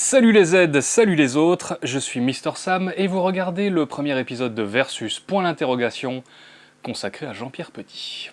Salut les Z, salut les autres, je suis Mister Sam et vous regardez le premier épisode de Versus, point d'interrogation, consacré à Jean-Pierre Petit.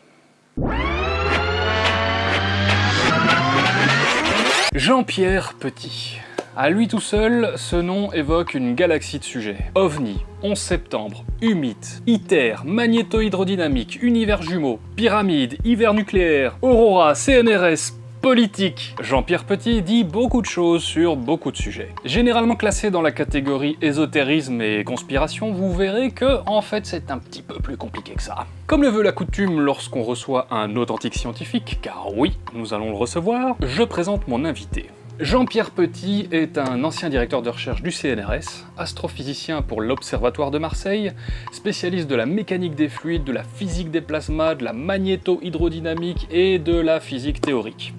Jean-Pierre Petit. À lui tout seul, ce nom évoque une galaxie de sujets. OVNI, 11 septembre, humide, ITER, magnéto-hydrodynamique, univers jumeaux, pyramide, hiver nucléaire, aurora, CNRS, politique. Jean-Pierre Petit dit beaucoup de choses sur beaucoup de sujets. Généralement classé dans la catégorie ésotérisme et conspiration, vous verrez que, en fait, c'est un petit peu plus compliqué que ça. Comme le veut la coutume lorsqu'on reçoit un authentique scientifique, car oui, nous allons le recevoir, je présente mon invité. Jean-Pierre Petit est un ancien directeur de recherche du CNRS, astrophysicien pour l'Observatoire de Marseille, spécialiste de la mécanique des fluides, de la physique des plasmas, de la magnéto-hydrodynamique et de la physique théorique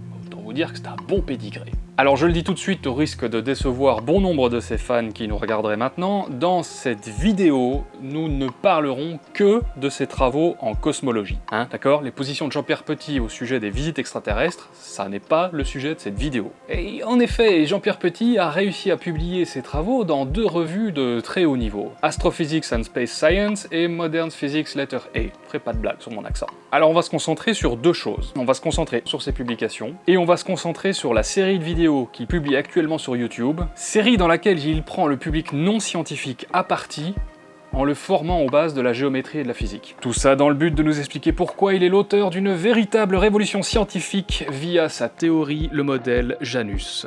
dire que c'est un bon pédigré. Alors je le dis tout de suite au risque de décevoir bon nombre de ces fans qui nous regarderaient maintenant, dans cette vidéo, nous ne parlerons que de ses travaux en cosmologie. Hein, d'accord? Les positions de Jean-Pierre Petit au sujet des visites extraterrestres, ça n'est pas le sujet de cette vidéo. Et en effet, Jean-Pierre Petit a réussi à publier ses travaux dans deux revues de très haut niveau, Astrophysics and Space Science et Modern Physics Letter A. Ferai pas de blague sur mon accent. Alors on va se concentrer sur deux choses. On va se concentrer sur ses publications, et on va se concentrer sur la série de vidéos qu'il publie actuellement sur YouTube, série dans laquelle il prend le public non scientifique à partie en le formant aux bases de la géométrie et de la physique. Tout ça dans le but de nous expliquer pourquoi il est l'auteur d'une véritable révolution scientifique via sa théorie, le modèle Janus.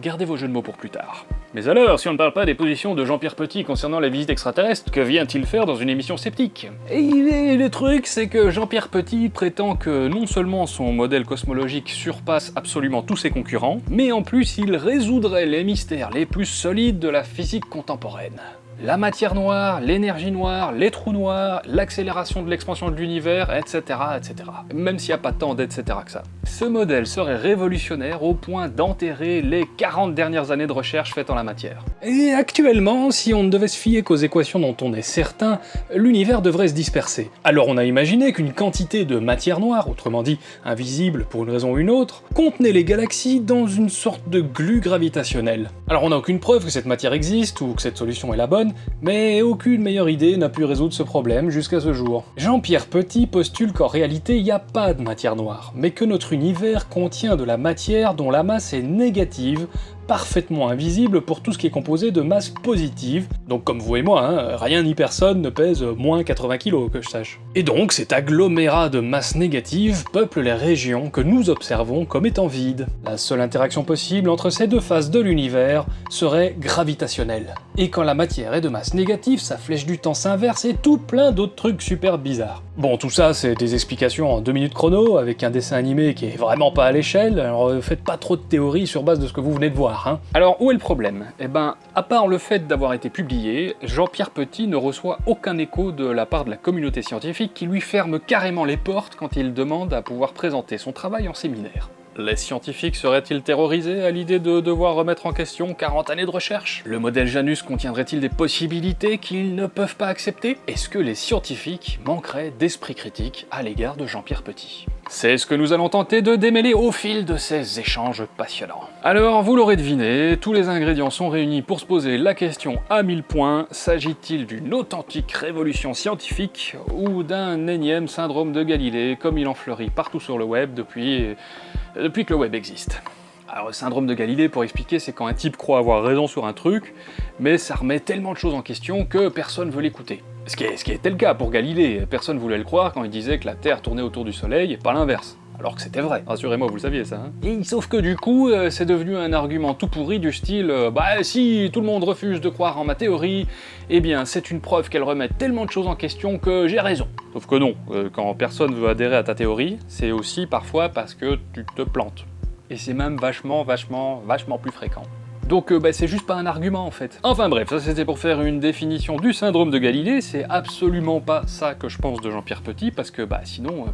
Gardez vos jeux de mots pour plus tard. Mais alors, si on ne parle pas des positions de Jean-Pierre Petit concernant la visite extraterrestre, que vient-il faire dans une émission sceptique? Et le truc, c'est que Jean-Pierre Petit prétend que non seulement son modèle cosmologique surpasse absolument tous ses concurrents, mais en plus il résoudrait les mystères les plus solides de la physique contemporaine la matière noire, l'énergie noire, les trous noirs, l'accélération de l'expansion de l'univers, etc., etc. Même s'il n'y a pas tant d'etc. que ça. Ce modèle serait révolutionnaire au point d'enterrer les 40 dernières années de recherche faites en la matière. Et actuellement, si on ne devait se fier qu'aux équations dont on est certain, l'univers devrait se disperser. Alors on a imaginé qu'une quantité de matière noire, autrement dit invisible pour une raison ou une autre, contenait les galaxies dans une sorte de glu gravitationnel. Alors on n'a aucune preuve que cette matière existe ou que cette solution est la bonne, mais aucune meilleure idée n'a pu résoudre ce problème jusqu'à ce jour. Jean-Pierre Petit postule qu'en réalité il n'y a pas de matière noire, mais que notre univers contient de la matière dont la masse est négative, parfaitement invisible pour tout ce qui est composé de masse positive, donc comme vous et moi, hein, rien ni personne ne pèse moins 80 kg que je sache. Et donc cet agglomérat de masse négative peuple les régions que nous observons comme étant vides. La seule interaction possible entre ces deux faces de l'univers serait gravitationnelle. Et quand la matière est de masse négative, sa flèche du temps s'inverse et tout plein d'autres trucs super bizarres. Bon, tout ça, c'est des explications en 2 minutes chrono, avec un dessin animé qui est vraiment pas à l'échelle, alors faites pas trop de théories sur base de ce que vous venez de voir, hein. Alors, où est le problème? Eh ben, à part le fait d'avoir été publié, Jean-Pierre Petit ne reçoit aucun écho de la part de la communauté scientifique qui lui ferme carrément les portes quand il demande à pouvoir présenter son travail en séminaire. Les scientifiques seraient-ils terrorisés à l'idée de devoir remettre en question 40 années de recherche? Le modèle Janus contiendrait-il des possibilités qu'ils ne peuvent pas accepter? Est-ce que les scientifiques manqueraient d'esprit critique à l'égard de Jean-Pierre Petit? C'est ce que nous allons tenter de démêler au fil de ces échanges passionnants. Alors, vous l'aurez deviné, tous les ingrédients sont réunis pour se poser la question à 1000 points, s'agit-il d'une authentique révolution scientifique ou d'un énième syndrome de Galilée comme il en fleurit partout sur le web depuis depuis que le web existe? Alors le syndrome de Galilée, pour expliquer, c'est quand un type croit avoir raison sur un truc, mais ça remet tellement de choses en question que personne veut l'écouter. Ce, qui était le cas pour Galilée, personne voulait le croire quand il disait que la Terre tournait autour du Soleil, et pas l'inverse. Alors que c'était vrai, rassurez-moi, vous le saviez ça. Hein et, sauf que du coup, euh, c'est devenu un argument tout pourri du style euh, Bah si, tout le monde refuse de croire en ma théorie, eh bien c'est une preuve qu'elle remet tellement de choses en question que j'ai raison. Sauf que non, euh, quand personne veut adhérer à ta théorie, c'est aussi parfois parce que tu te plantes. Et c'est même vachement, vachement, vachement plus fréquent. Donc euh, bah, c'est juste pas un argument en fait. Enfin bref, ça c'était pour faire une définition du syndrome de Galilée, c'est absolument pas ça que je pense de Jean-Pierre Petit, parce que bah sinon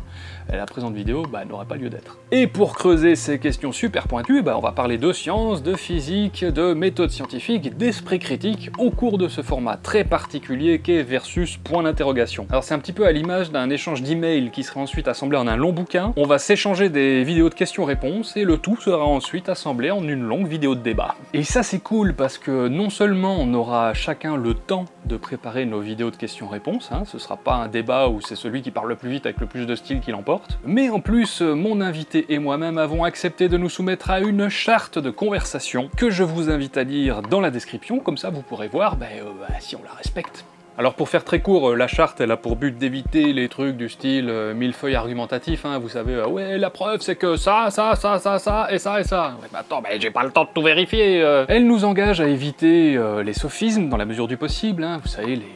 euh, la présente vidéo bah, n'aurait pas lieu d'être. Et pour creuser ces questions super pointues, bah, on va parler de science, de physique, de méthodes scientifiques, d'esprit critique, au cours de ce format très particulier qu'est Versus point d'interrogation. Alors c'est un petit peu à l'image d'un échange d'emails qui sera ensuite assemblé en un long bouquin, on va s'échanger des vidéos de questions-réponses, et le tout sera ensuite assemblé en une longue vidéo de débat. Ça c'est cool parce que non seulement on aura chacun le temps de préparer nos vidéos de questions-réponses, hein, ce sera pas un débat où c'est celui qui parle le plus vite avec le plus de style qui l'emporte, mais en plus mon invité et moi-même avons accepté de nous soumettre à une charte de conversation que je vous invite à lire dans la description, comme ça vous pourrez voir ben, euh, ben, si on la respecte. Alors pour faire très court, euh, la charte elle a pour but d'éviter les trucs du style euh, millefeuille argumentatif, hein, vous savez, euh, ouais la preuve c'est que ça, ça, ça, ça, ça, et ça, et ça. Ouais, attends, mais j'ai pas le temps de tout vérifier Elle nous engage à éviter les sophismes dans la mesure du possible, hein, vous savez, les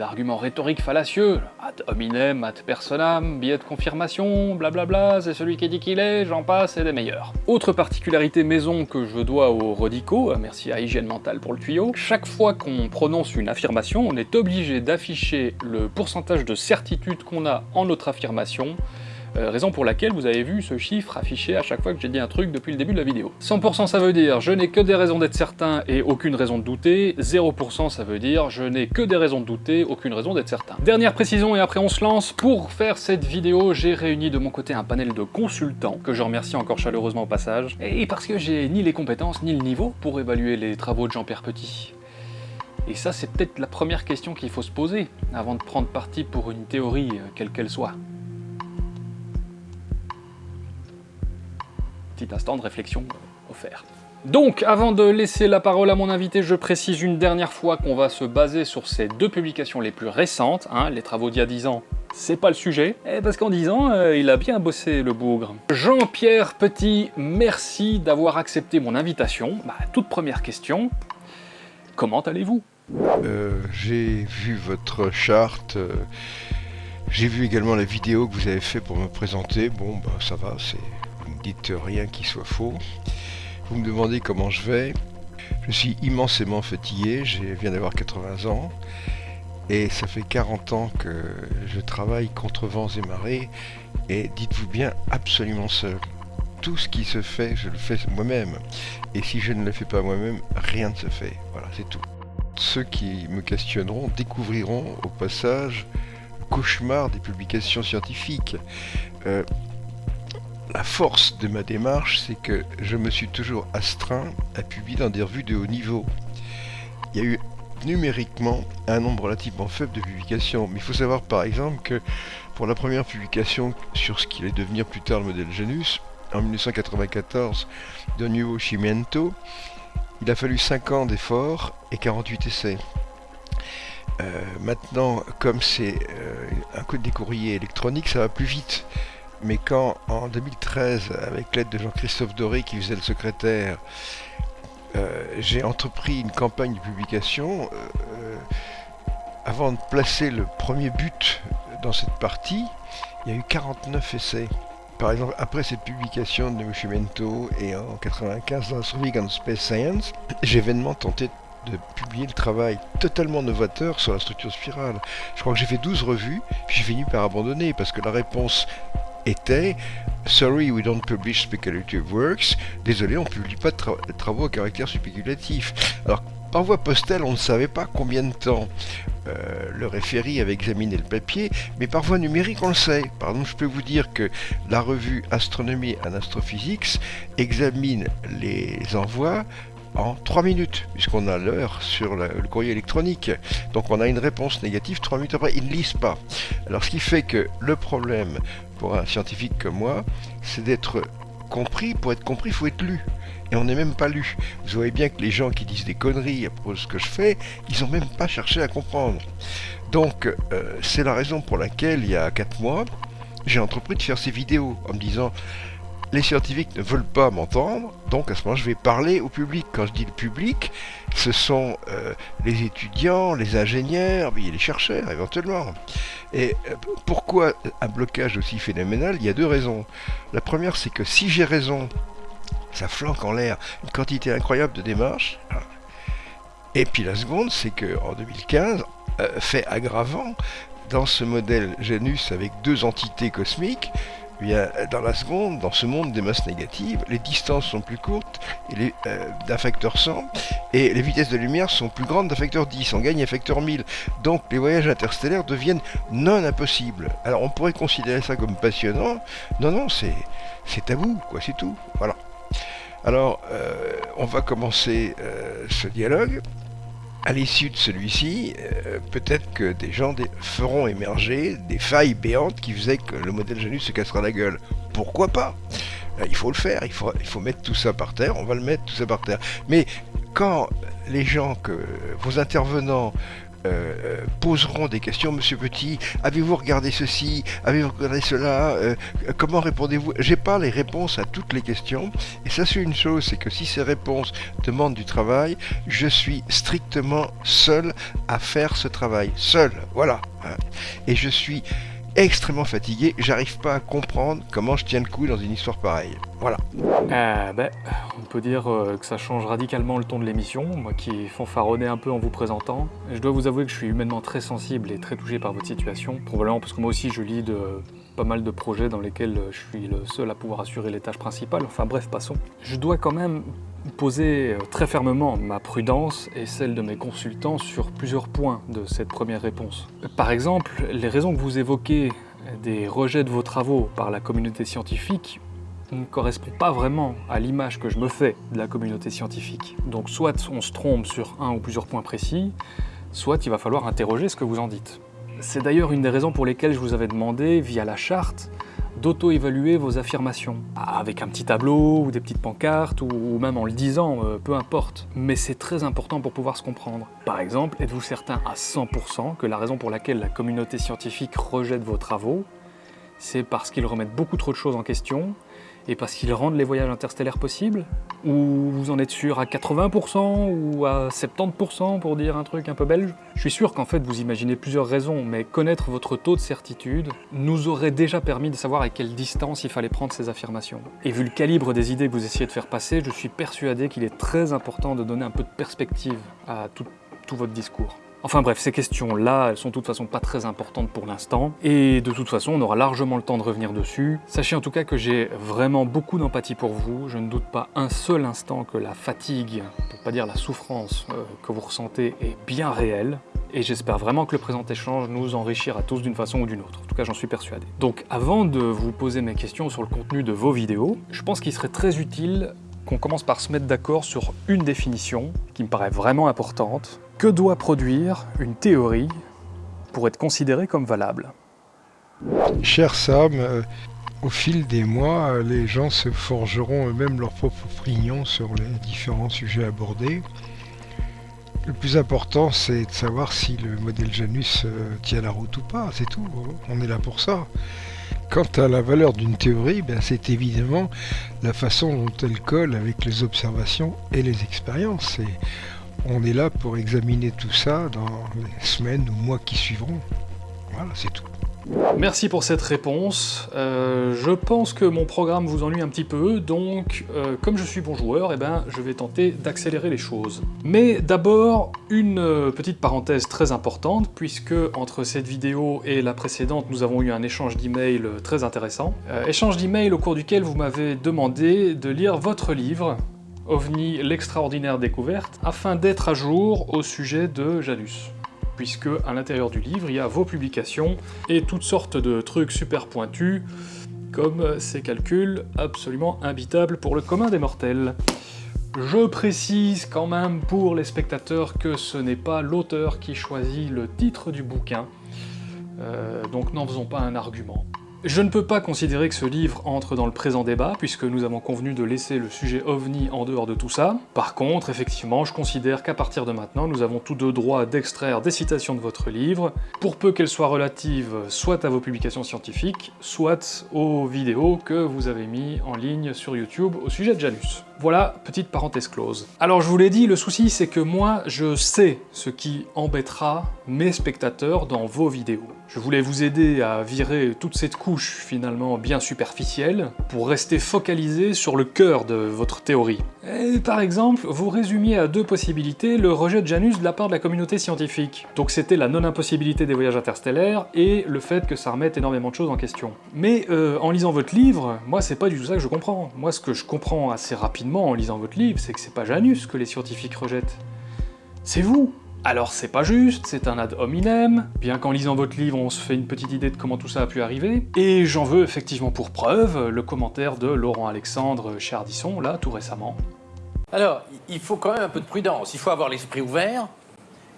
arguments rhétoriques fallacieux, ad hominem, ad personam, billet de confirmation, blablabla, c'est celui qui dit qu'il est, j'en passe, et des meilleurs. Autre particularité maison que je dois aux Rodico, merci à Hygiène Mentale pour le tuyau, chaque fois qu'on prononce une affirmation, on est obligé d'afficher le pourcentage de certitude qu'on a en notre affirmation, euh, raison pour laquelle vous avez vu ce chiffre affiché à chaque fois que j'ai dit un truc depuis le début de la vidéo. 100% ça veut dire je n'ai que des raisons d'être certain et aucune raison de douter, 0% ça veut dire je n'ai que des raisons de douter, aucune raison d'être certain. Dernière précision et après on se lance, pour faire cette vidéo j'ai réuni de mon côté un panel de consultants, que je remercie encore chaleureusement au passage, et parce que j'ai ni les compétences ni le niveau pour évaluer les travaux de Jean-Pierre Petit. Et ça, c'est peut-être la première question qu'il faut se poser avant de prendre parti pour une théorie, euh, quelle qu'elle soit. Petit instant de réflexion offert. Donc, avant de laisser la parole à mon invité, je précise une dernière fois qu'on va se baser sur ces deux publications les plus récentes, hein, les travaux d'il y a 10 ans, c'est pas le sujet, eh, parce qu'en 10 ans, euh, il a bien bossé le bougre. Jean-Pierre Petit, merci d'avoir accepté mon invitation. Bah, toute première question, comment allez-vous? Euh, J'ai vu votre charte, euh, j'ai vu également la vidéo que vous avez fait pour me présenter, bon bah ça va, c'est dites rien qui soit faux. Vous me demandez comment je vais. Je suis immensément fatigué, je viens d'avoir 80 ans. Et ça fait 40 ans que je travaille contre vents et marées. Et dites-vous bien, absolument seul. Tout ce qui se fait, je le fais moi-même. Et si je ne le fais pas moi-même, rien ne se fait. Voilà, c'est tout. Ceux qui me questionneront découvriront au passage le cauchemar des publications scientifiques. Euh, la force de ma démarche, c'est que je me suis toujours astreint à publier dans des revues de haut niveau. Il y a eu numériquement un nombre relativement faible de publications, mais il faut savoir par exemple que pour la première publication sur ce qui allait devenir plus tard le modèle Genus, en 1994, de Nuovo Cimento, il a fallu 5 ans d'efforts et 48 essais. Euh, maintenant, comme c'est euh, un code des courriers électroniques, ça va plus vite mais quand en 2013, avec l'aide de Jean-Christophe Doré qui faisait le secrétaire, euh, j'ai entrepris une campagne de publication, euh, avant de placer le premier but dans cette partie, il y a eu 49 essais. Par exemple, après cette publication de Mushimento et en 95 dans Surviving Space Science, j'ai vainement tenté de publier le travail totalement novateur sur la structure spirale. Je crois que j'ai fait 12 revues, puis j'ai fini par abandonner parce que la réponse était Sorry, we don't publish speculative works. Désolé, on ne publie pas de, travaux à caractère spéculatif. Alors, par voie postale, on ne savait pas combien de temps euh, le référé avait examiné le papier, mais par voie numérique, on le sait. Par exemple, je peux vous dire que la revue Astronomy and Astrophysics examine les envois en 3 minutes, puisqu'on a l'heure sur le courrier électronique. Donc on a une réponse négative 3 minutes après, ils ne lisent pas. Alors ce qui fait que le problème pour un scientifique comme moi, c'est d'être compris. Pour être compris, il faut être lu. Et on n'est même pas lu. Vous voyez bien que les gens qui disent des conneries à propos de ce que je fais, ils n'ont même pas cherché à comprendre. Donc, euh, c'est la raison pour laquelle, il y a 4 mois, j'ai entrepris de faire ces vidéos en me disant les scientifiques ne veulent pas m'entendre, donc à ce moment je vais parler au public. Quand je dis le public, ce sont euh, les étudiants, les ingénieurs, les chercheurs éventuellement. Et euh, pourquoi un blocage aussi phénoménal? Il y a deux raisons. La première, c'est que si j'ai raison, ça flanque en l'air une quantité incroyable de démarches. Et puis la seconde, c'est que en 2015, euh, fait aggravant, dans ce modèle Janus avec deux entités cosmiques, dans la seconde, dans ce monde des masses négatives, les distances sont plus courtes d'un facteur 100 et les vitesses de lumière sont plus grandes d'un facteur 10. On gagne un facteur 1000. Donc les voyages interstellaires deviennent non impossibles. Alors on pourrait considérer ça comme passionnant. Non, non, c'est tabou, quoi, c'est tout. Voilà. Alors, euh, on va commencer euh, ce dialogue. À l'issue de celui-ci, euh, peut-être que des gens feront émerger des failles béantes qui faisaient que le modèle Janus se cassera la gueule. Pourquoi pas? Euh, Il faut le faire, il faut, il faut mettre tout ça par terre, on va le mettre tout ça par terre. Mais quand les gens, que vos intervenants euh, poseront des questions, Monsieur Petit, avez-vous regardé ceci, avez-vous regardé cela, Euh, comment répondez-vous? J'ai pas les réponses à toutes les questions, et ça c'est une chose, c'est que si ces réponses demandent du travail, je suis strictement seul à faire ce travail, seul, voilà. Hein. Et je suis extrêmement fatigué, j'arrive pas à comprendre comment je tiens le coup dans une histoire pareille. Voilà. Euh, ben, on peut dire euh, que ça change radicalement le ton de l'émission, moi qui fanfaronnais un peu en vous présentant. Je dois vous avouer que je suis humainement très sensible et très touché par votre situation, probablement parce que moi aussi je lis de pas mal de projets dans lesquels je suis le seul à pouvoir assurer les tâches principales, enfin bref, passons. Je dois quand même poser euh, très fermement ma prudence et celle de mes consultants sur plusieurs points de cette première réponse. Par exemple, les raisons que vous évoquez des rejets de vos travaux par la communauté scientifique ne correspond pas vraiment à l'image que je me fais de la communauté scientifique. Donc soit on se trompe sur un ou plusieurs points précis, soit il va falloir interroger ce que vous en dites. C'est d'ailleurs une des raisons pour lesquelles je vous avais demandé, via la charte, d'auto-évaluer vos affirmations. Avec un petit tableau, ou des petites pancartes, ou même en le disant, euh, peu importe. Mais c'est très important pour pouvoir se comprendre. Par exemple, êtes-vous certain à 100% que la raison pour laquelle la communauté scientifique rejette vos travaux, c'est parce qu'ils remettent beaucoup trop de choses en question, et parce qu'ils rendent les voyages interstellaires possibles Ou vous en êtes sûr à 80% ou à 70% pour dire un truc un peu belge? Je suis sûr qu'en fait vous imaginez plusieurs raisons, mais connaître votre taux de certitude nous aurait déjà permis de savoir à quelle distance il fallait prendre ces affirmations. Et vu le calibre des idées que vous essayez de faire passer, je suis persuadé qu'il est très important de donner un peu de perspective à tout, votre discours. Enfin bref, ces questions-là, elles sont de toute façon pas très importantes pour l'instant, et de toute façon, on aura largement le temps de revenir dessus. Sachez en tout cas que j'ai vraiment beaucoup d'empathie pour vous, je ne doute pas un seul instant que la fatigue, pour pas dire la souffrance euh, que vous ressentez est bien réelle, et j'espère vraiment que le présent échange nous enrichira tous d'une façon ou d'une autre. En tout cas, j'en suis persuadé. Donc avant de vous poser mes questions sur le contenu de vos vidéos, je pense qu'il serait très utile qu'on commence par se mettre d'accord sur une définition qui me paraît vraiment importante. Que doit produire une théorie pour être considérée comme valable? Cher Sam, euh, au fil des mois, euh, les gens se forgeront eux-mêmes leur propre opinion sur les différents sujets abordés. Le plus important, c'est de savoir si le modèle Janus euh, tient la route ou pas, c'est tout. On est là pour ça. Quant à la valeur d'une théorie, ben, c'est évidemment la façon dont elle colle avec les observations et les expériences. On est là pour examiner tout ça dans les semaines ou mois qui suivront. Voilà, c'est tout. Merci pour cette réponse. Euh, je pense que mon programme vous ennuie un petit peu, donc euh, comme je suis bon joueur, eh ben, je vais tenter d'accélérer les choses. Mais d'abord, une euh, petite parenthèse très importante, puisque entre cette vidéo et la précédente, nous avons eu un échange d'emails très intéressant. Échange d'emails au cours duquel vous m'avez demandé de lire votre livre, OVNI, l'extraordinaire découverte, afin d'être à jour au sujet de Janus puisque à l'intérieur du livre, il y a vos publications et toutes sortes de trucs super pointus, comme ces calculs absolument imbitables pour le commun des mortels. Je précise quand même pour les spectateurs que ce n'est pas l'auteur qui choisit le titre du bouquin, euh, donc n'en faisons pas un argument. Je ne peux pas considérer que ce livre entre dans le présent débat, puisque nous avons convenu de laisser le sujet OVNI en dehors de tout ça. Par contre, effectivement, je considère qu'à partir de maintenant, nous avons tous deux droit d'extraire des citations de votre livre, pour peu qu'elles soient relatives soit à vos publications scientifiques, soit aux vidéos que vous avez mis en ligne sur YouTube au sujet de Janus. Voilà, petite parenthèse close. Alors je vous l'ai dit, le souci c'est que moi, je sais ce qui embêtera mes spectateurs dans vos vidéos. Je voulais vous aider à virer toute cette couche finalement bien superficielle pour rester focalisé sur le cœur de votre théorie. Et par exemple, vous résumiez à deux possibilités le rejet de Janus de la part de la communauté scientifique. Donc c'était la non-impossibilité des voyages interstellaires et le fait que ça remette énormément de choses en question. Mais euh, en lisant votre livre, moi c'est pas du tout ça que je comprends. Moi ce que je comprends assez rapidement en lisant votre livre, c'est que c'est pas Janus que les scientifiques rejettent. C'est vous Alors c'est pas juste, c'est un ad hominem, bien qu'en lisant votre livre on se fait une petite idée de comment tout ça a pu arriver, et j'en veux effectivement pour preuve le commentaire de Laurent Alexandre chez Ardisson, là, tout récemment. Alors, il faut quand même un peu de prudence, il faut avoir l'esprit ouvert,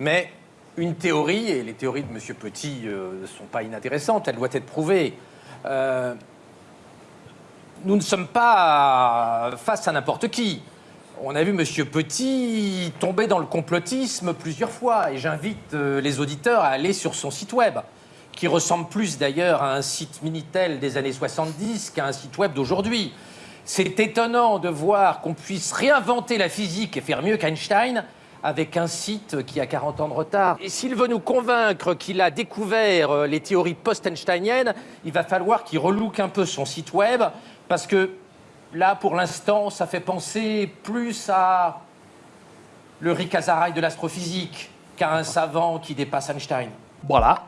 mais une théorie, et les théories de M. Petit euh, ne sont pas inintéressantes, elles doivent être prouvées. Euh, nous ne sommes pas face à n'importe qui. On a vu M. Petit tomber dans le complotisme plusieurs fois, et j'invite euh, les auditeurs à aller sur son site web, qui ressemble plus d'ailleurs à un site Minitel des années 70 qu'à un site web d'aujourd'hui. C'est étonnant de voir qu'on puisse réinventer la physique et faire mieux qu'Einstein avec un site qui a 40 ans de retard. Et s'il veut nous convaincre qu'il a découvert euh, les théories post-einsteiniennes, il va falloir qu'il relook un peu son site web, parce que là, pour l'instant, ça fait penser plus à le Rick Azaray de l'astrophysique qu'à un savant qui dépasse Einstein. Voilà,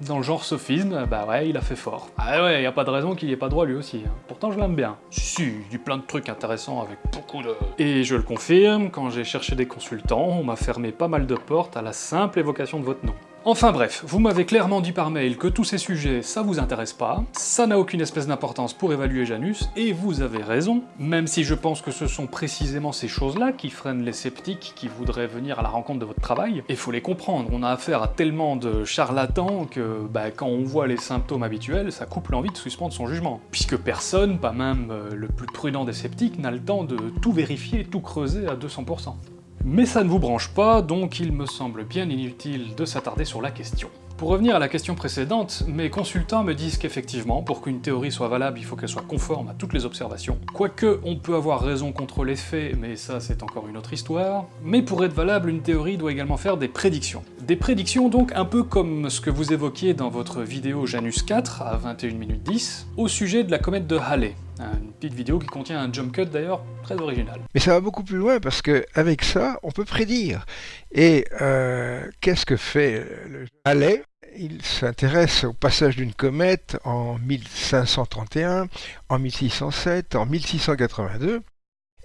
dans le genre sophisme, bah ouais, il a fait fort. Ah ouais, y a pas de raison qu'il y ait pas droit lui aussi. hein. Pourtant, je l'aime bien. Si, si, il dit plein de trucs intéressants avec beaucoup de... Et je le confirme, quand j'ai cherché des consultants, on m'a fermé pas mal de portes à la simple évocation de votre nom. Enfin bref, vous m'avez clairement dit par mail que tous ces sujets, ça vous intéresse pas, ça n'a aucune espèce d'importance pour évaluer Janus, et vous avez raison, même si je pense que ce sont précisément ces choses-là qui freinent les sceptiques qui voudraient venir à la rencontre de votre travail, et faut les comprendre, on a affaire à tellement de charlatans que, bah, quand on voit les symptômes habituels, ça coupe l'envie de suspendre son jugement. Puisque personne, pas même euh, le plus prudent des sceptiques, n'a le temps de tout vérifier, tout creuser à 200%. Mais ça ne vous branche pas, donc il me semble bien inutile de s'attarder sur la question. Pour revenir à la question précédente, mes consultants me disent qu'effectivement, pour qu'une théorie soit valable, il faut qu'elle soit conforme à toutes les observations. Quoique, on peut avoir raison contre les faits, mais ça c'est encore une autre histoire. Mais pour être valable, une théorie doit également faire des prédictions. Des prédictions donc un peu comme ce que vous évoquiez dans votre vidéo Janus 4, à 21 minutes 10, au sujet de la comète de Halley. Une petite vidéo qui contient un jump cut d'ailleurs très original. Mais ça va beaucoup plus loin parce que avec ça, on peut prédire. Et euh, qu'est-ce que fait le Halley? Il s'intéresse au passage d'une comète en 1531, en 1607, en 1682.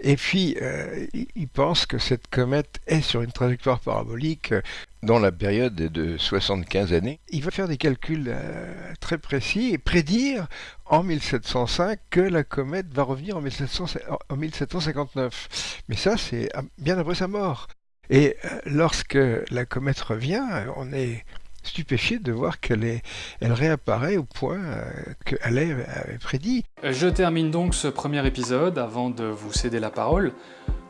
Et puis, euh, il pense que cette comète est sur une trajectoire parabolique euh, Dans la période de 75 années, Il va faire des calculs euh, très précis et prédire en 1705 que la comète va revenir en, 1700 en 1759. Mais ça, c'est bien après sa mort. Et euh, lorsque la comète revient, euh, on est stupéfié de voir qu'elle est, elle réapparaît au point euh, que Halley avait prédit. Je termine donc ce premier épisode, avant de vous céder la parole,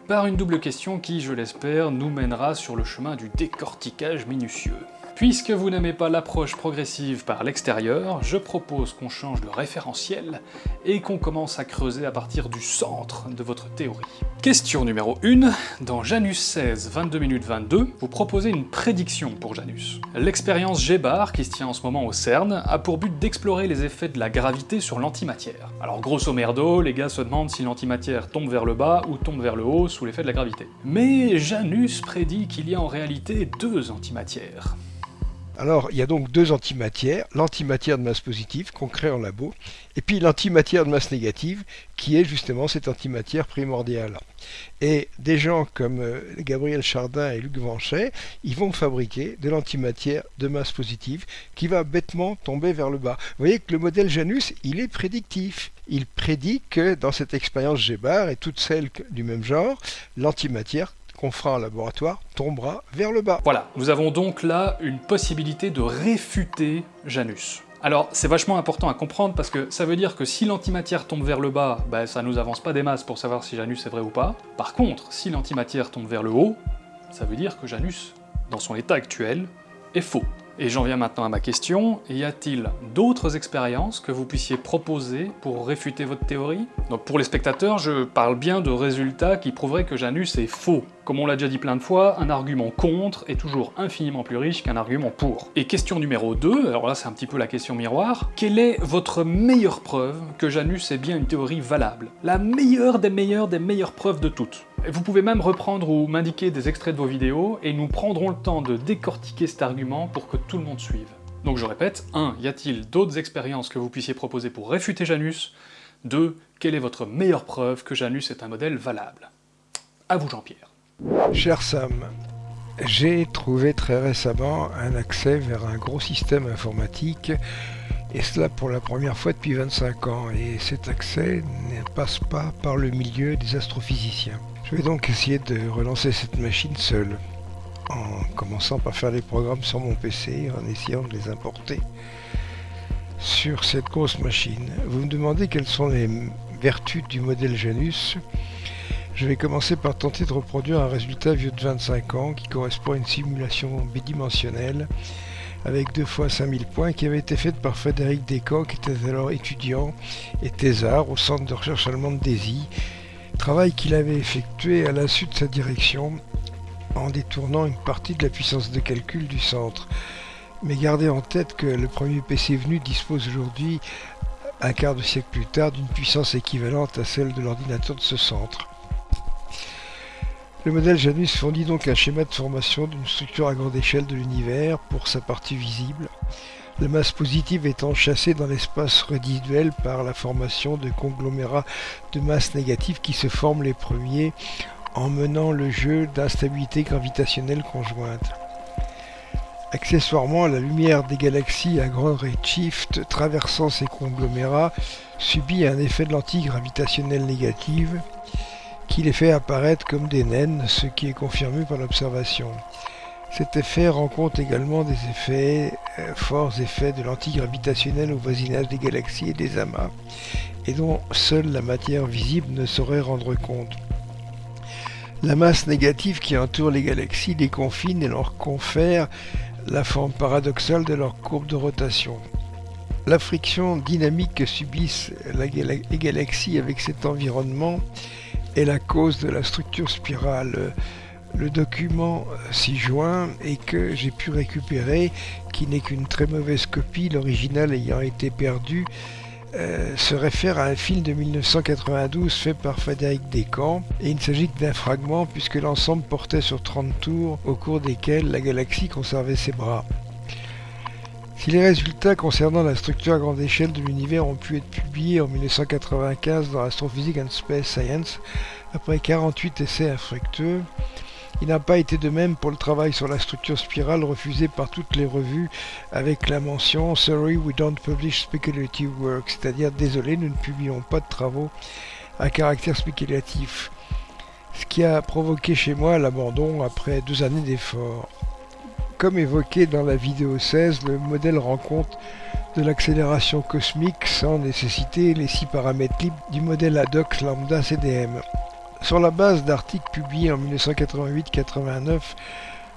par une double question qui, je l'espère, nous mènera sur le chemin du décortiquage minutieux. Puisque vous n'aimez pas l'approche progressive par l'extérieur, je propose qu'on change de référentiel et qu'on commence à creuser à partir du centre de votre théorie. Question numéro 1. Dans Janus 16, 22 minutes 22, vous proposez une prédiction pour Janus. L'expérience G-Bar, qui se tient en ce moment au CERN, a pour but d'explorer les effets de la gravité sur l'antimatière. Alors grosso merdo, les gars se demandent si l'antimatière tombe vers le bas ou tombe vers le haut sous l'effet de la gravité. Mais Janus prédit qu'il y a en réalité deux antimatières. Alors, il y a donc deux antimatières, l'antimatière de masse positive qu'on crée en labo, et puis l'antimatière de masse négative, qui est justement cette antimatière primordiale. Et des gens comme euh, Gabriel Chardin et Luc Vanchet, ils vont fabriquer de l'antimatière de masse positive qui va bêtement tomber vers le bas. Vous voyez que le modèle Janus, il est prédictif. Il prédit que dans cette expérience G-bar et toutes celles du même genre, l'antimatière qu'on fera en laboratoire tombera vers le bas. Voilà, nous avons donc là une possibilité de réfuter Janus. Alors, c'est vachement important à comprendre parce que ça veut dire que si l'antimatière tombe vers le bas, bah, ça nous avance pas des masses pour savoir si Janus est vrai ou pas. Par contre, si l'antimatière tombe vers le haut, ça veut dire que Janus, dans son état actuel, est faux. Et j'en viens maintenant à ma question, y a-t-il d'autres expériences que vous puissiez proposer pour réfuter votre théorie? Donc pour les spectateurs, je parle bien de résultats qui prouveraient que Janus est faux. Comme on l'a déjà dit plein de fois, un argument contre est toujours infiniment plus riche qu'un argument pour. Et question numéro 2, alors là c'est un petit peu la question miroir, quelle est votre meilleure preuve que Janus est bien une théorie valable? La meilleure des meilleures des meilleures preuves de toutes vous pouvez même reprendre ou m'indiquer des extraits de vos vidéos et nous prendrons le temps de décortiquer cet argument pour que tout le monde suive. Donc je répète, 1. Y a-t-il d'autres expériences que vous puissiez proposer pour réfuter Janus? 2. Quelle est votre meilleure preuve que Janus est un modèle valable? À vous Jean-Pierre. Cher Sam, j'ai trouvé très récemment un accès vers un gros système informatique et cela pour la première fois depuis 25 ans et cet accès ne passe pas par le milieu des astrophysiciens. Je vais donc essayer de relancer cette machine seule en commençant par faire les programmes sur mon PC en essayant de les importer sur cette grosse machine. Vous me demandez quelles sont les vertus du modèle Janus je vais commencer par tenter de reproduire un résultat vieux de 25 ans qui correspond à une simulation bidimensionnelle avec deux fois 5000 points qui avait été faite par Frédéric Descamps qui était alors étudiant et thésard au centre de recherche allemand de DESY, travail qu'il avait effectué à suite de sa direction en détournant une partie de la puissance de calcul du centre. Mais gardez en tête que le premier PC venu dispose aujourd'hui, un quart de siècle plus tard, d'une puissance équivalente à celle de l'ordinateur de ce centre. Le modèle Janus fournit donc un schéma de formation d'une structure à grande échelle de l'univers pour sa partie visible, la masse positive étant chassée dans l'espace résiduel par la formation de conglomérats de masse négative qui se forment les premiers en menant le jeu d'instabilité gravitationnelle conjointe. Accessoirement, la lumière des galaxies à grand redshift traversant ces conglomérats subit un effet de lentille gravitationnelle négative qui les fait apparaître comme des naines, ce qui est confirmé par l'observation. Cet effet rencontre également des effets, euh, forts effets de l'antigravitationnel au voisinage des galaxies et des amas, et dont seule la matière visible ne saurait rendre compte. La masse négative qui entoure les galaxies les confine et leur confère la forme paradoxale de leur courbe de rotation. La friction dynamique que subissent les galaxies avec cet environnement est la cause de la structure spirale. Le document ci-joint et que j'ai pu récupérer, qui n'est qu'une très mauvaise copie, l'original ayant été perdu, euh, se réfère à un film de 1992 fait par Frédéric Descamps et il ne s'agit que d'un fragment puisque l'ensemble portait sur 30 tours au cours desquels la galaxie conservait ses bras. Si les résultats concernant la structure à grande échelle de l'univers ont pu être publiés en 1995 dans Astrophysics and Space Science, après 48 essais infructueux, il n'a pas été de même pour le travail sur la structure spirale refusé par toutes les revues avec la mention Sorry we don't publish speculative work, c'est-à-dire désolé nous ne publions pas de travaux à caractère spéculatif, ce qui a provoqué chez moi l'abandon après deux années d'efforts. Comme évoqué dans la vidéo 16, le modèle rend compte de l'accélération cosmique sans nécessiter les six paramètres libres du modèle ADOX lambda CDM. Sur la base d'articles publiés en 1988-89,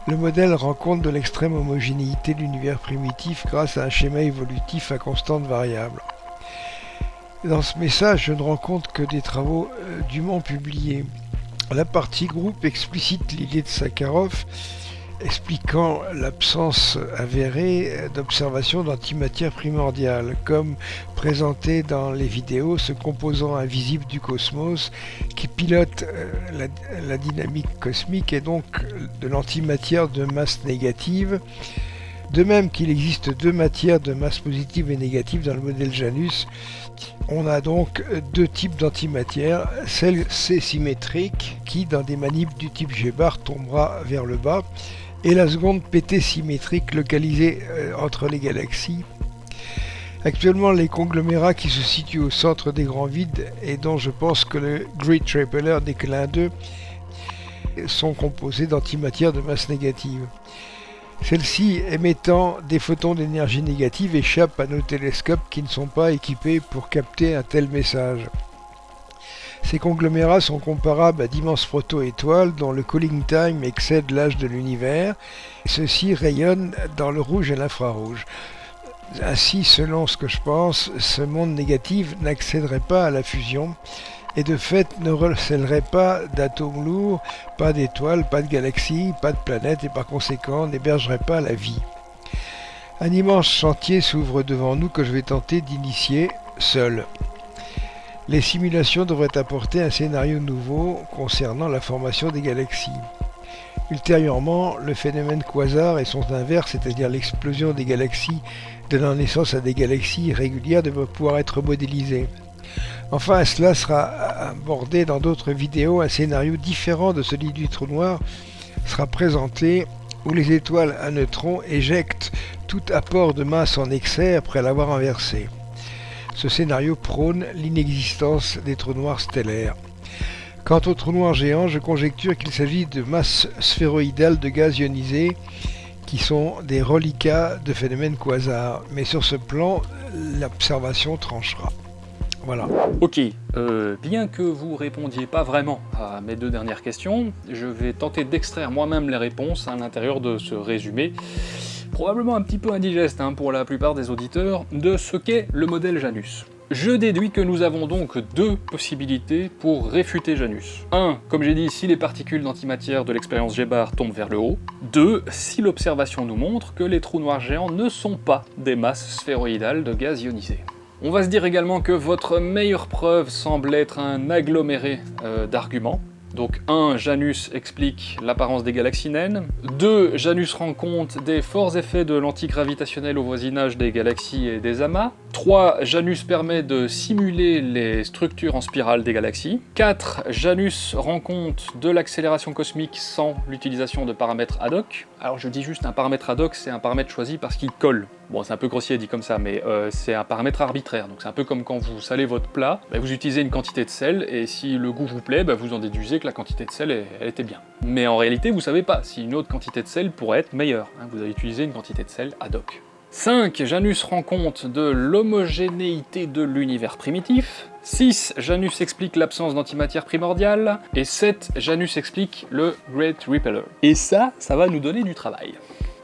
le modèle rend compte de l'extrême homogénéité de l'univers primitif grâce à un schéma évolutif à constante variable. Dans ce message, je ne rends compte que des travaux euh, dûment publiés. La partie groupe explicite l'idée de Sakharov expliquant l'absence avérée d'observation d'antimatière primordiale, comme présenté dans les vidéos, ce composant invisible du cosmos qui pilote euh, la, dynamique cosmique et donc de l'antimatière de masse négative, de même qu'il existe deux matières de masse positive et négative dans le modèle Janus, on a donc deux types d'antimatière, celle C symétrique qui dans des manips du type G-bar tombera vers le bas et la seconde PT symétrique localisée euh, entre les galaxies. Actuellement, les conglomérats qui se situent au centre des grands vides et dont je pense que le Great que l'un d'eux sont composés d'antimatière de masse négative. Celles-ci émettant des photons d'énergie négative échappent à nos télescopes qui ne sont pas équipés pour capter un tel message. Ces conglomérats sont comparables à d'immenses proto-étoiles dont le cooling time excède l'âge de l'univers. Ceux-ci rayonnent dans le rouge et l'infrarouge. Ainsi, selon ce que je pense, ce monde négatif n'accéderait pas à la fusion et de fait ne recèlerait pas d'atomes lourds, pas d'étoiles, pas de galaxies, pas de planètes et par conséquent n'hébergerait pas la vie. Un immense chantier s'ouvre devant nous que je vais tenter d'initier seul. Les simulations devraient apporter un scénario nouveau concernant la formation des galaxies. Ultérieurement, le phénomène quasar et son inverse, c'est-à-dire l'explosion des galaxies donnant naissance à des galaxies régulières, devraient pouvoir être modélisés. Enfin, cela sera abordé dans d'autres vidéos, un scénario différent de celui du trou noir, sera présenté où les étoiles à neutrons éjectent tout apport de masse en excès après l'avoir inversé. Ce scénario prône l'inexistence des trous noirs stellaires. Quant aux trous noirs géants, je conjecture qu'il s'agit de masses sphéroïdales de gaz ionisés qui sont des reliquats de phénomènes quasars. Mais sur ce plan, l'observation tranchera. Voilà. Ok, euh, bien que vous répondiez pas vraiment à mes deux dernières questions, je vais tenter d'extraire moi-même les réponses à l'intérieur de ce résumé, probablement un petit peu indigeste hein, pour la plupart des auditeurs, de ce qu'est le modèle Janus. Je déduis que nous avons donc deux possibilités pour réfuter Janus. 1. Comme j'ai dit, si les particules d'antimatière de l'expérience Gébar tombent vers le haut. 2. Si l'observation nous montre que les trous noirs géants ne sont pas des masses sphéroïdales de gaz ionisé. On va se dire également que votre meilleure preuve semble être un aggloméré euh, d'arguments. Donc 1. Janus explique l'apparence des galaxies naines. 2. Janus rend compte des forts effets de l'antigravitationnel au voisinage des galaxies et des amas. 3. Janus permet de simuler les structures en spirale des galaxies. 4. Janus rend compte de l'accélération cosmique sans l'utilisation de paramètres ad hoc. Alors je dis juste un paramètre ad hoc, c'est un paramètre choisi parce qu'il colle. Bon, c'est un peu grossier dit comme ça, mais euh, c'est un paramètre arbitraire. Donc c'est un peu comme quand vous salez votre plat, bah, vous utilisez une quantité de sel, et si le goût vous plaît, bah, vous en déduisez que la quantité de sel, était bien. Mais en réalité, vous savez pas si une autre quantité de sel pourrait être meilleure. Hein. vous avez utilisé une quantité de sel ad hoc. 5. Janus rend compte de l'homogénéité de l'univers primitif. 6. Janus explique l'absence d'antimatière primordiale. Et 7. Janus explique le Great Repeller. Et ça, ça va nous donner du travail.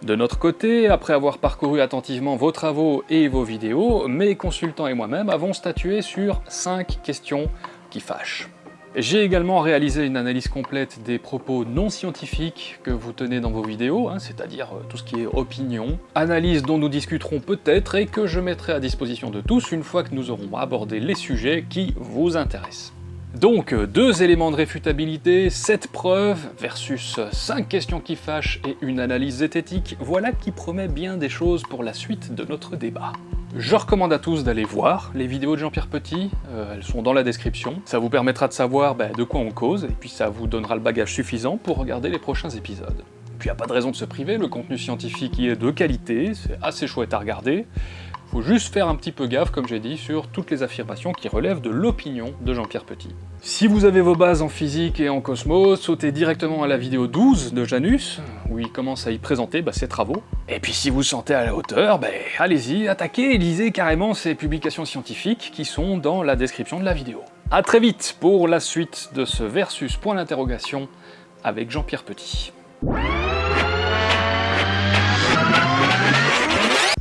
De notre côté, après avoir parcouru attentivement vos travaux et vos vidéos, mes consultants et moi-même avons statué sur 5 questions qui fâchent. J'ai également réalisé une analyse complète des propos non scientifiques que vous tenez dans vos vidéos, hein, c'est-à-dire euh, tout ce qui est opinion, analyse dont nous discuterons peut-être et que je mettrai à disposition de tous une fois que nous aurons abordé les sujets qui vous intéressent. Donc, euh, deux éléments de réfutabilité, 7 preuves versus 5 questions qui fâchent et une analyse zététique, voilà qui promet bien des choses pour la suite de notre débat. Je recommande à tous d'aller voir les vidéos de Jean-Pierre Petit, euh, elles sont dans la description. Ça vous permettra de savoir bah, de quoi on cause, et puis ça vous donnera le bagage suffisant pour regarder les prochains épisodes. Puis y a pas de raison de se priver, le contenu scientifique y est de qualité, c'est assez chouette à regarder. Faut juste faire un petit peu gaffe, comme j'ai dit, sur toutes les affirmations qui relèvent de l'opinion de Jean-Pierre Petit. Si vous avez vos bases en physique et en cosmos, sautez directement à la vidéo 12 de Janus, où il commence à y présenter bah, ses travaux. Et puis si vous sentez à la hauteur, bah, allez-y, attaquez et lisez carrément ces publications scientifiques qui sont dans la description de la vidéo. A très vite pour la suite de ce versus point d'interrogation avec Jean-Pierre Petit. Música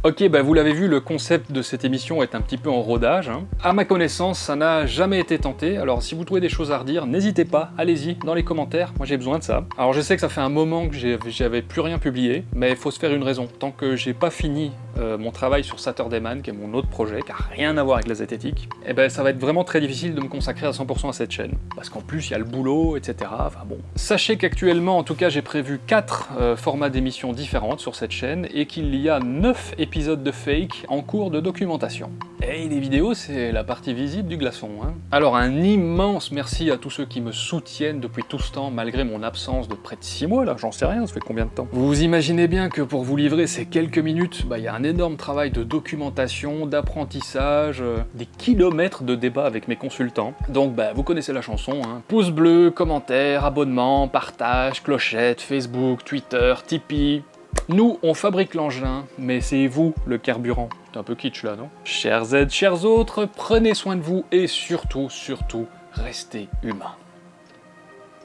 Ok, bah vous l'avez vu, le concept de cette émission est un petit peu en rodage. Hein. À ma connaissance, ça n'a jamais été tenté, alors si vous trouvez des choses à redire, n'hésitez pas, allez-y, dans les commentaires, moi j'ai besoin de ça. Alors je sais que ça fait un moment que j'avais plus rien publié, mais il faut se faire une raison. Tant que j'ai pas fini euh, mon travail sur Saturday Man, qui est mon autre projet, qui a rien à voir avec la zététique, et eh ben ça va être vraiment très difficile de me consacrer à 100% à cette chaîne. Parce qu'en plus, il y a le boulot, etc. Enfin bon. Sachez qu'actuellement, en tout cas, j'ai prévu 4 euh, formats d'émissions différentes sur cette chaîne, et qu'il y a 9 épisodes de fake en cours de documentation. Et les vidéos, c'est la partie visible du glaçon. Hein. Alors un immense merci à tous ceux qui me soutiennent depuis tout ce temps, malgré mon absence de près de 6 mois, là, j'en sais rien, ça fait combien de temps? Vous imaginez bien que pour vous livrer ces quelques minutes, bah, il y a un énorme travail de documentation, d'apprentissage, euh, des kilomètres de débat avec mes consultants. Donc bah, vous connaissez la chanson, hein. pouce bleu, commentaire, abonnement, partage, clochette, Facebook, Twitter, Tipeee, nous, on fabrique l'engin, mais c'est vous le carburant. C'est un peu kitsch là, non? Chers aides, chers autres, prenez soin de vous et surtout, surtout, restez humains.